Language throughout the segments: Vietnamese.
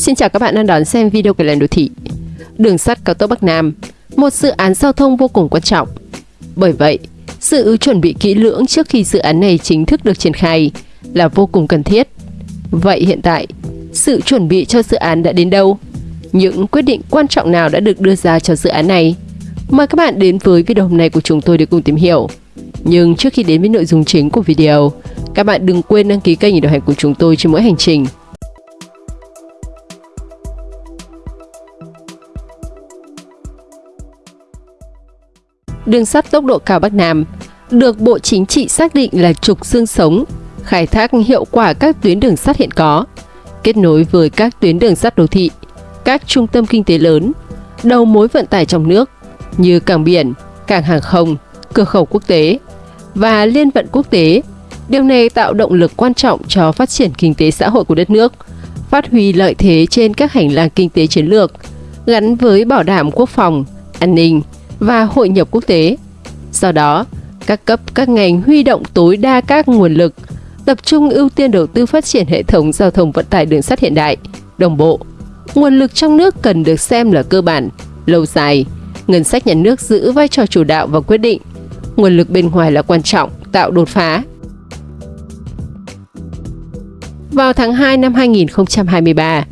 Xin chào các bạn đang đón xem video của Làng Đô Thị. Đường sắt cao tốc Bắc Nam, một dự án giao thông vô cùng quan trọng. Bởi vậy, sự chuẩn bị kỹ lưỡng trước khi dự án này chính thức được triển khai là vô cùng cần thiết. Vậy hiện tại, sự chuẩn bị cho dự án đã đến đâu? Những quyết định quan trọng nào đã được đưa ra cho dự án này? Mời các bạn đến với video hôm nay của chúng tôi để cùng tìm hiểu. Nhưng trước khi đến với nội dung chính của video, các bạn đừng quên đăng ký kênh để đồng hành cùng chúng tôi trên mỗi hành trình. Đường sắt tốc độ cao Bắc Nam được Bộ Chính trị xác định là trục xương sống, khai thác hiệu quả các tuyến đường sắt hiện có, kết nối với các tuyến đường sắt đô thị, các trung tâm kinh tế lớn, đầu mối vận tải trong nước như cảng biển, cảng hàng không, cửa khẩu quốc tế và liên vận quốc tế. Điều này tạo động lực quan trọng cho phát triển kinh tế xã hội của đất nước, phát huy lợi thế trên các hành lang kinh tế chiến lược, gắn với bảo đảm quốc phòng, an ninh và hội nhập quốc tế. Do đó, các cấp các ngành huy động tối đa các nguồn lực, tập trung ưu tiên đầu tư phát triển hệ thống giao thông vận tải đường sắt hiện đại, đồng bộ. Nguồn lực trong nước cần được xem là cơ bản, lâu dài. Ngân sách nhà nước giữ vai trò chủ đạo và quyết định. Nguồn lực bên ngoài là quan trọng, tạo đột phá. Vào tháng 2 năm 2023,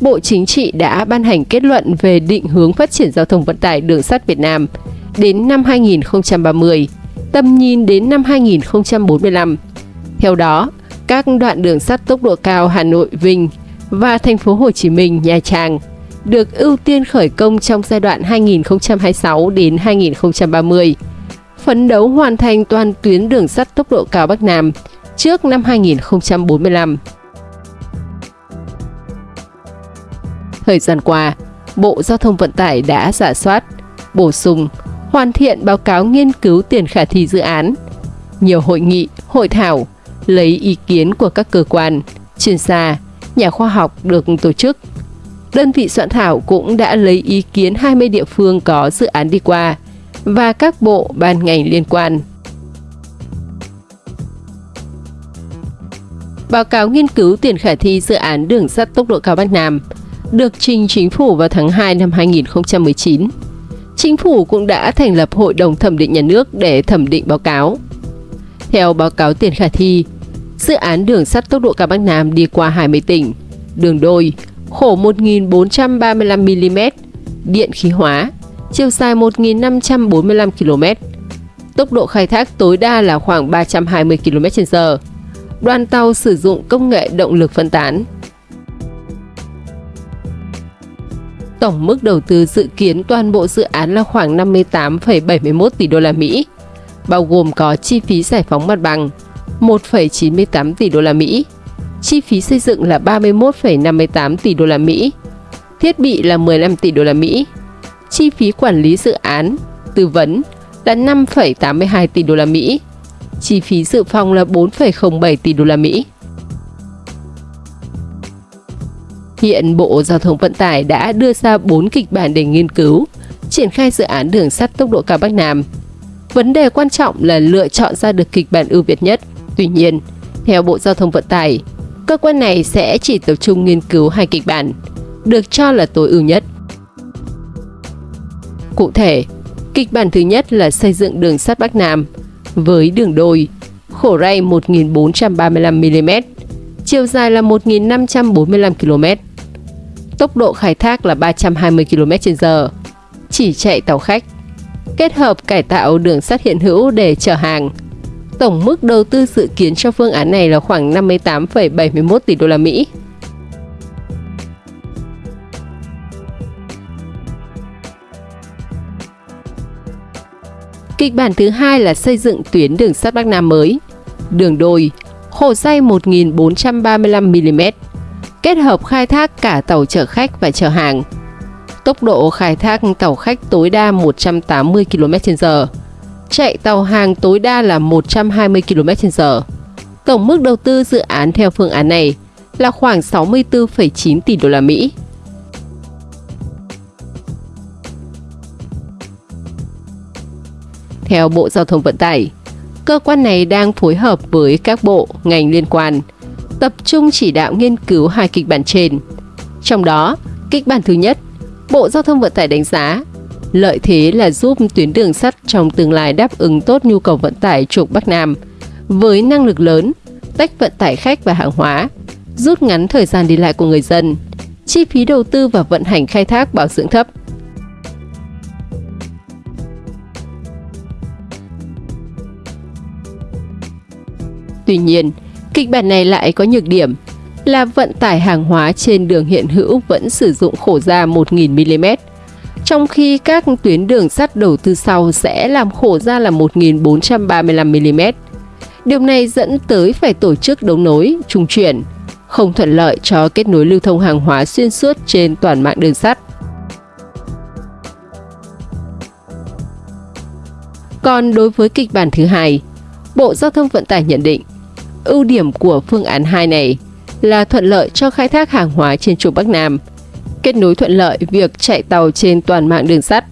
Bộ Chính trị đã ban hành kết luận về định hướng phát triển giao thông vận tải đường sắt Việt Nam đến năm 2030, tầm nhìn đến năm 2045. Theo đó, các đoạn đường sắt tốc độ cao Hà Nội, Vinh và thành phố Hồ Chí Minh, Nha Trang được ưu tiên khởi công trong giai đoạn 2026 đến 2030, phấn đấu hoàn thành toàn tuyến đường sắt tốc độ cao Bắc Nam trước năm 2045. Thời gian qua, Bộ Giao thông Vận tải đã giả soát, bổ sung, hoàn thiện báo cáo nghiên cứu tiền khả thi dự án. Nhiều hội nghị, hội thảo, lấy ý kiến của các cơ quan, chuyên gia, nhà khoa học được tổ chức. Đơn vị soạn thảo cũng đã lấy ý kiến 20 địa phương có dự án đi qua và các bộ ban ngành liên quan. Báo cáo nghiên cứu tiền khả thi dự án đường sắt tốc độ cao Bắc Nam được trình chính phủ vào tháng 2 năm 2019. Chính phủ cũng đã thành lập Hội đồng thẩm định nhà nước để thẩm định báo cáo. Theo báo cáo tiền khả thi, dự án đường sắt tốc độ cao Bắc Nam đi qua 20 tỉnh, đường đôi, khổ 1.435mm, điện khí hóa, chiều dài 1.545 km. Tốc độ khai thác tối đa là khoảng 320 km/h. Đoàn tàu sử dụng công nghệ động lực phân tán. Tổng mức đầu tư dự kiến toàn bộ dự án là khoảng 58,71 tỷ đô la Mỹ, bao gồm có chi phí giải phóng mặt bằng 1,98 tỷ đô la Mỹ, chi phí xây dựng là 31,58 tỷ đô la Mỹ, thiết bị là 15 tỷ đô la Mỹ, chi phí quản lý dự án, tư vấn là 5,82 tỷ đô la Mỹ, chi phí dự phòng là 4,07 tỷ đô la Mỹ. Hiện Bộ Giao thông Vận tải đã đưa ra 4 kịch bản để nghiên cứu, triển khai dự án đường sắt tốc độ cao Bắc Nam. Vấn đề quan trọng là lựa chọn ra được kịch bản ưu việt nhất. Tuy nhiên, theo Bộ Giao thông Vận tải, cơ quan này sẽ chỉ tập trung nghiên cứu hai kịch bản, được cho là tối ưu nhất. Cụ thể, kịch bản thứ nhất là xây dựng đường sắt Bắc Nam với đường đôi, khổ ray 1.435mm, chiều dài là 1.545 km. Tốc độ khai thác là 320 km/h, chỉ chạy tàu khách. Kết hợp cải tạo đường sắt hiện hữu để chở hàng. Tổng mức đầu tư dự kiến cho phương án này là khoảng 58,71 tỷ đô la Mỹ. Kịch bản thứ hai là xây dựng tuyến đường sắt Bắc Nam mới, đường đôi, khổ dây 1435mm, kết hợp khai thác cả tàu chở khách và chở hàng. Tốc độ khai thác tàu khách tối đa 180 km/h, chạy tàu hàng tối đa là 120 km/h. Tổng mức đầu tư dự án theo phương án này là khoảng 64,9 tỷ đô la Mỹ. Theo Bộ Giao thông Vận tải, cơ quan này đang phối hợp với các bộ, ngành liên quan, tập trung chỉ đạo nghiên cứu hai kịch bản trên. Trong đó, kịch bản thứ nhất, Bộ Giao thông Vận tải đánh giá lợi thế là giúp tuyến đường sắt trong tương lai đáp ứng tốt nhu cầu vận tải trục Bắc Nam với năng lực lớn, tách vận tải khách và hàng hóa, rút ngắn thời gian đi lại của người dân, chi phí đầu tư và vận hành khai thác bảo dưỡng thấp. Tuy nhiên, kịch bản này lại có nhược điểm là vận tải hàng hóa trên đường hiện hữu vẫn sử dụng khổ ra 1.000mm, trong khi các tuyến đường sắt đầu tư sau sẽ làm khổ ra là 1.435mm. Điều này dẫn tới phải tổ chức đấu nối, trung chuyển, không thuận lợi cho kết nối lưu thông hàng hóa xuyên suốt trên toàn mạng đường sắt. Còn đối với kịch bản thứ hai, Bộ Giao thông Vận tải nhận định ưu điểm của phương án 2 này là thuận lợi cho khai thác hàng hóa trên trục Bắc Nam, kết nối thuận lợi việc chạy tàu trên toàn mạng đường sắt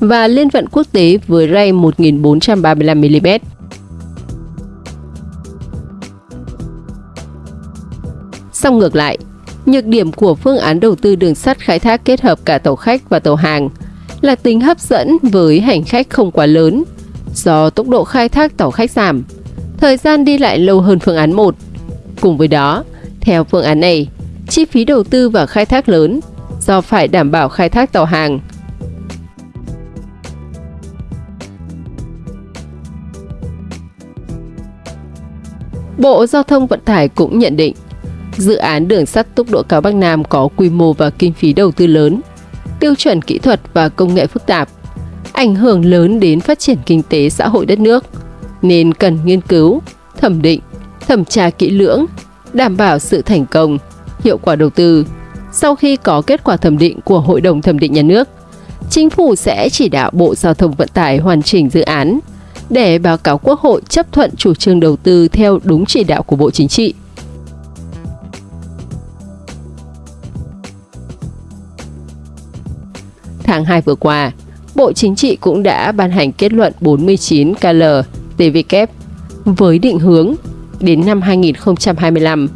và liên vận quốc tế với ray 1435mm. Song ngược lại, nhược điểm của phương án đầu tư đường sắt khai thác kết hợp cả tàu khách và tàu hàng là tính hấp dẫn với hành khách không quá lớn do tốc độ khai thác tàu khách giảm, thời gian đi lại lâu hơn phương án 1. Cùng với đó, theo phương án này, chi phí đầu tư và khai thác lớn do phải đảm bảo khai thác tàu hàng. Bộ Giao thông Vận tải cũng nhận định dự án đường sắt tốc độ cao Bắc Nam có quy mô và kinh phí đầu tư lớn, tiêu chuẩn kỹ thuật và công nghệ phức tạp, ảnh hưởng lớn đến phát triển kinh tế xã hội đất nước, nên cần nghiên cứu, thẩm định, thẩm tra kỹ lưỡng, đảm bảo sự thành công, hiệu quả đầu tư. Sau khi có kết quả thẩm định của Hội đồng Thẩm định Nhà nước, Chính phủ sẽ chỉ đạo Bộ Giao thông Vận tải hoàn chỉnh dự án để báo cáo Quốc hội chấp thuận chủ trương đầu tư theo đúng chỉ đạo của Bộ Chính trị. Tháng 2 vừa qua, Bộ Chính trị cũng đã ban hành kết luận 49 KL TVK với định hướng đến năm 2025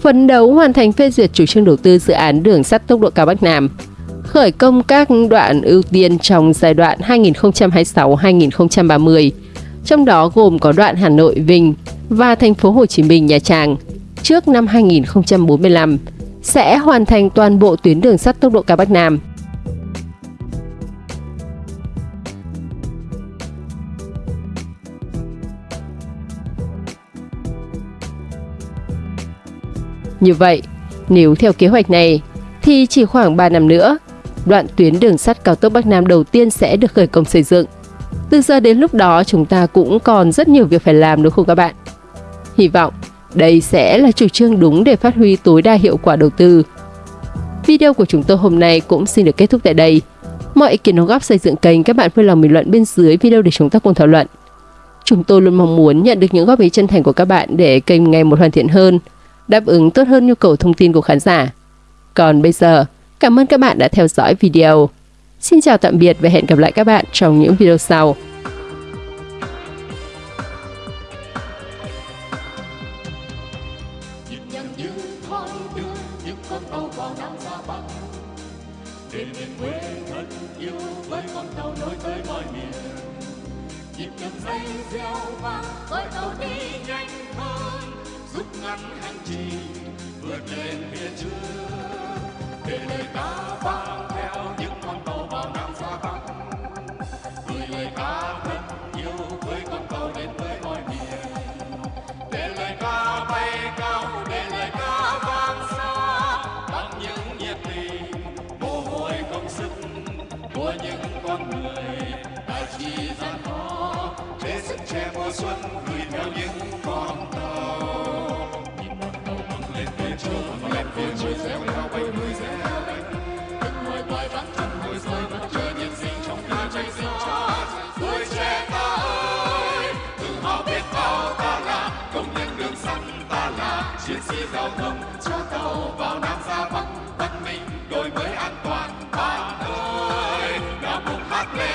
phấn đấu hoàn thành phê duyệt chủ trương đầu tư dự án đường sắt tốc độ cao Bắc Nam, khởi công các đoạn ưu tiên trong giai đoạn 2026-2030, trong đó gồm có đoạn Hà Nội Vinh và thành phố Hồ Chí Minh Nha Trang trước năm 2045 sẽ hoàn thành toàn bộ tuyến đường sắt tốc độ cao Bắc Nam. Như vậy, nếu theo kế hoạch này, thì chỉ khoảng 3 năm nữa, đoạn tuyến đường sắt cao tốc Bắc Nam đầu tiên sẽ được khởi công xây dựng. Từ giờ đến lúc đó chúng ta cũng còn rất nhiều việc phải làm đúng không các bạn? Hy vọng đây sẽ là chủ trương đúng để phát huy tối đa hiệu quả đầu tư. Video của chúng tôi hôm nay cũng xin được kết thúc tại đây. Mọi ý kiến đóng góp xây dựng kênh các bạn vui lòng bình luận bên dưới video để chúng ta cùng thảo luận. Chúng tôi luôn mong muốn nhận được những góp ý chân thành của các bạn để kênh ngày một hoàn thiện hơn đáp ứng tốt hơn nhu cầu thông tin của khán giả. Còn bây giờ, cảm ơn các bạn đã theo dõi video. Xin chào tạm biệt và hẹn gặp lại các bạn trong những video sau. nhịp nhịp dây reo vang với tàu đi nhanh hơn rút ngắn hành trình, vượt lên phía trước. Để lời ca vang theo những con tàu vào nam xa bắc gửi lời ca thân yêu với con tàu đến với mọi miền. Để lời ca bay cao để lời ca vang xa. Bằng những nhiệt tình mồ hôi công sức của những con người. Đã chỉ gian khó để sức trẻ mùa xuân chiến sĩ giao thông cho tàu vào nam ra bắc văn minh đổi mới an toàn bạn ơi đã cùng hát lên